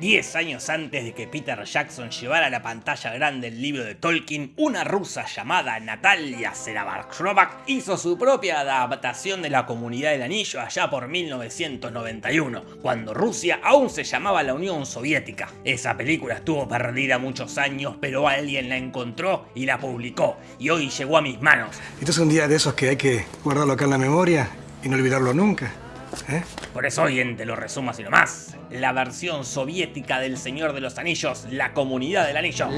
Diez años antes de que Peter Jackson llevara a la pantalla grande el libro de Tolkien, una rusa llamada Natalia Serabarkrovak hizo su propia adaptación de la Comunidad del Anillo allá por 1991, cuando Rusia aún se llamaba la Unión Soviética. Esa película estuvo perdida muchos años, pero alguien la encontró y la publicó, y hoy llegó a mis manos. Esto es un día de esos que hay que guardarlo acá en la memoria y no olvidarlo nunca. ¿Eh? Por eso hoy en Te lo resumo así nomás. La versión soviética del Señor de los Anillos, la Comunidad del Anillo.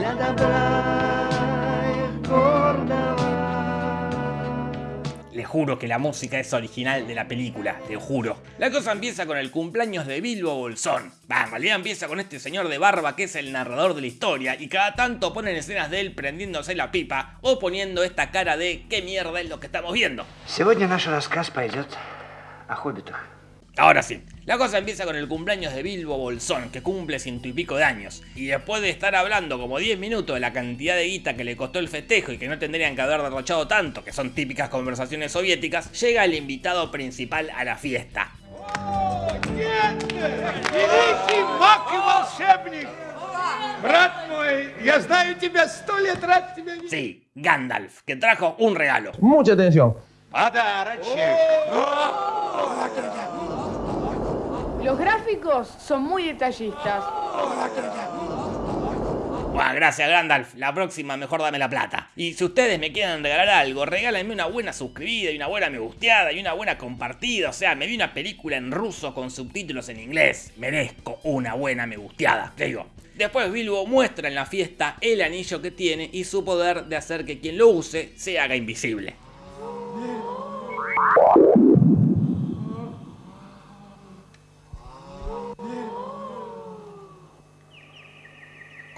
Le juro que la música es original de la película, te juro. La cosa empieza con el cumpleaños de Bilbo Bolsón. Va, en realidad empieza con este señor de barba que es el narrador de la historia y cada tanto ponen escenas de él prendiéndose la pipa o poniendo esta cara de qué mierda es lo que estamos viendo. Ahora sí, la cosa empieza con el cumpleaños de Bilbo Bolsón, que cumple ciento y pico de años. Y después de estar hablando como 10 minutos de la cantidad de guita que le costó el festejo y que no tendrían que haber derrochado tanto, que son típicas conversaciones soviéticas, llega el invitado principal a la fiesta. Sí, Gandalf, que trajo un regalo. Mucha atención. Los gráficos son muy detallistas. Buah, gracias Gandalf. La próxima mejor dame la plata. Y si ustedes me quieren regalar algo, regálenme una buena suscribida y una buena me gusteada y una buena compartida. O sea, me vi una película en ruso con subtítulos en inglés. Merezco una buena me gusteada. Te digo. Después Bilbo muestra en la fiesta el anillo que tiene y su poder de hacer que quien lo use se haga invisible.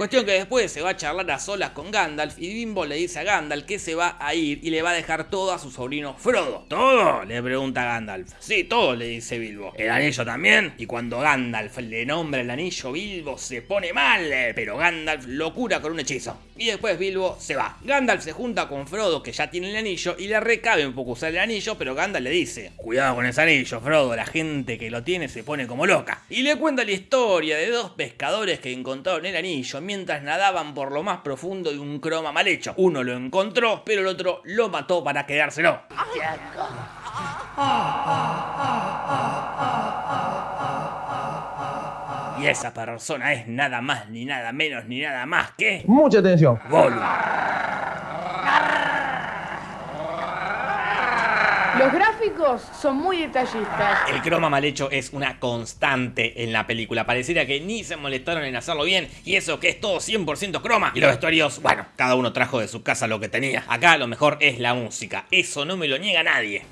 Cuestión que después se va a charlar a solas con Gandalf y Bimbo le dice a Gandalf que se va a ir y le va a dejar todo a su sobrino Frodo. ¿Todo? Le pregunta Gandalf. Sí, todo, le dice Bilbo. ¿El anillo también? Y cuando Gandalf le nombra el anillo, Bilbo se pone mal, pero Gandalf lo cura con un hechizo. Y después Bilbo se va. Gandalf se junta con Frodo, que ya tiene el anillo, y le recabe un poco usar el anillo, pero Gandalf le dice, cuidado con ese anillo, Frodo, la gente que lo tiene se pone como loca. Y le cuenta la historia de dos pescadores que encontraron el anillo mientras nadaban por lo más profundo de un croma mal hecho. Uno lo encontró, pero el otro lo mató para quedárselo. Y esa persona es nada más, ni nada menos, ni nada más que... Mucha atención. Gollum. Los gráficos son muy detallistas. El croma mal hecho es una constante en la película. Pareciera que ni se molestaron en hacerlo bien. Y eso que es todo 100% croma. Y los vestuarios, bueno, cada uno trajo de su casa lo que tenía. Acá lo mejor es la música. Eso no me lo niega nadie.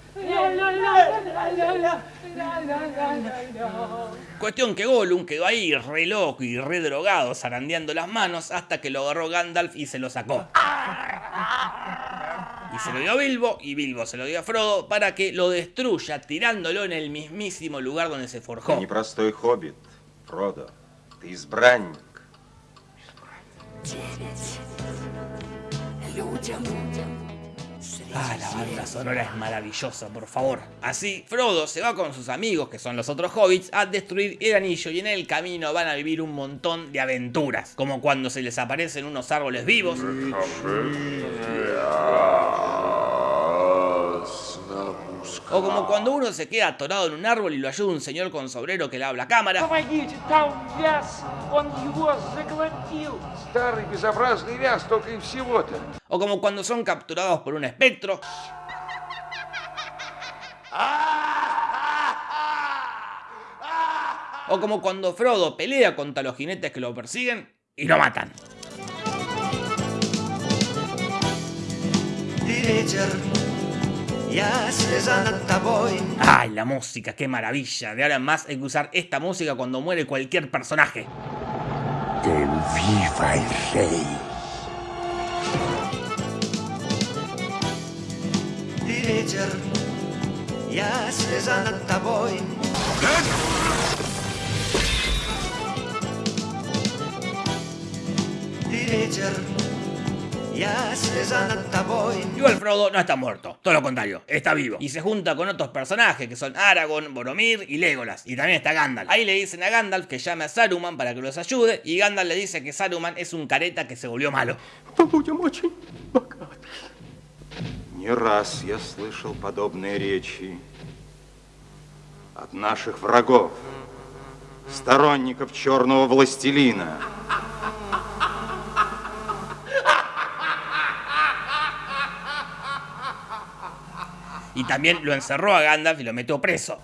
Cuestión que Gollum quedó ahí re loco y re drogado, zarandeando las manos hasta que lo agarró Gandalf y se lo sacó. Y se ah. lo dio a Bilbo y Bilbo se lo dio a Frodo para que lo destruya tirándolo en el mismísimo lugar donde se forjó. hobbit, Frodo. Ah, la banda sonora es maravillosa, por favor. Así, Frodo se va con sus amigos, que son los otros hobbits, a destruir el anillo y en el camino van a vivir un montón de aventuras, como cuando se les aparecen unos árboles vivos. O como ah. cuando uno se queda atorado en un árbol y lo ayuda un señor con sombrero que le habla a cámara. O como cuando son capturados por un espectro. O como cuando Frodo pelea contra los jinetes que lo persiguen y lo matan. ¡Ay, la música! ¡Qué maravilla! De ahora en más hay que usar esta música cuando muere cualquier personaje. Que viva el rey. Igual Frodo no está muerto, todo lo contrario, está vivo. Y se junta con otros personajes que son Aragorn, Boromir y Legolas. Y también está Gandalf. Ahí le dicen a Gandalf que llame a Saruman para que los ayude. Y Gandalf le dice que Saruman es un careta que se volvió malo. Не раз я слышал подобные речи от наших врагов, сторонников черного властелина. Y también lo encerró a Gandalf y lo metió preso.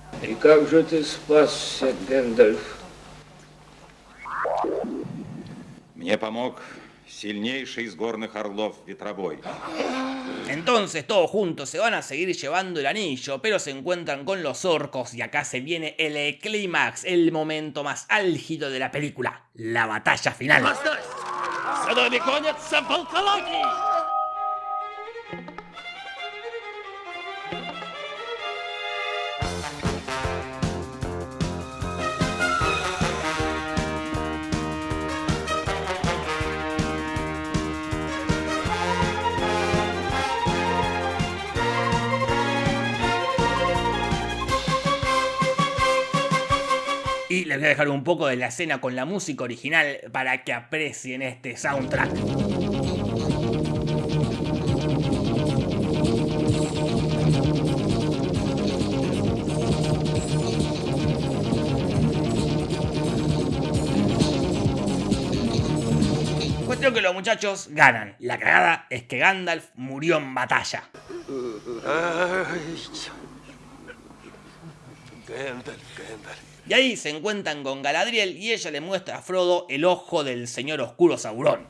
Entonces todos juntos se van a seguir llevando el anillo, pero se encuentran con los orcos y acá se viene el clímax, el momento más álgido de la película, la batalla final. Les voy a dejar un poco de la escena con la música original para que aprecien este soundtrack. Cuestión que los muchachos ganan. La cagada es que Gandalf murió en batalla. Y ahí se encuentran con Galadriel y ella le muestra a Frodo el ojo del señor oscuro Saurón.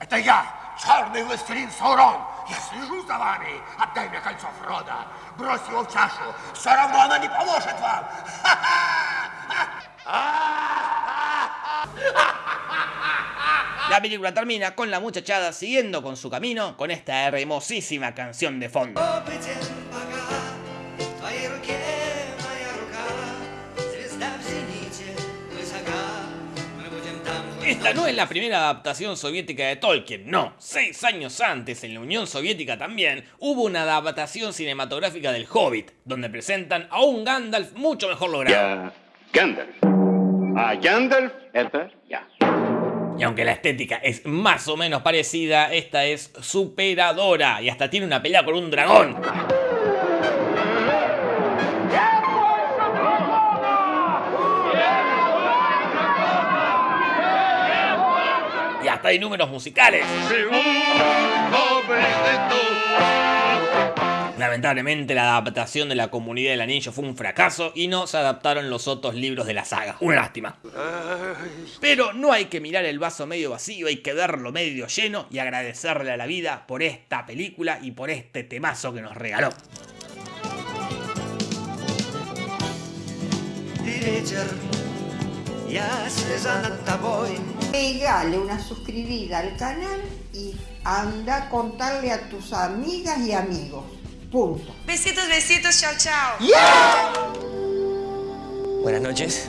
La película termina con la muchachada siguiendo con su camino con esta hermosísima canción de fondo. Esta no es la primera adaptación soviética de Tolkien, no. Seis años antes, en la Unión Soviética también, hubo una adaptación cinematográfica del Hobbit, donde presentan a un Gandalf mucho mejor logrado. Ya, Gandalf. A Gandalf, ya. Y aunque la estética es más o menos parecida, esta es superadora y hasta tiene una pelea con un dragón. Hasta hay números musicales. Lamentablemente la adaptación de la comunidad del anillo fue un fracaso y no se adaptaron los otros libros de la saga. Una lástima. Pero no hay que mirar el vaso medio vacío, hay que verlo medio lleno y agradecerle a la vida por esta película y por este temazo que nos regaló. Pegale una suscribida al canal y anda a contarle a tus amigas y amigos. Punto. Besitos, besitos, chao, chao. Buenas noches.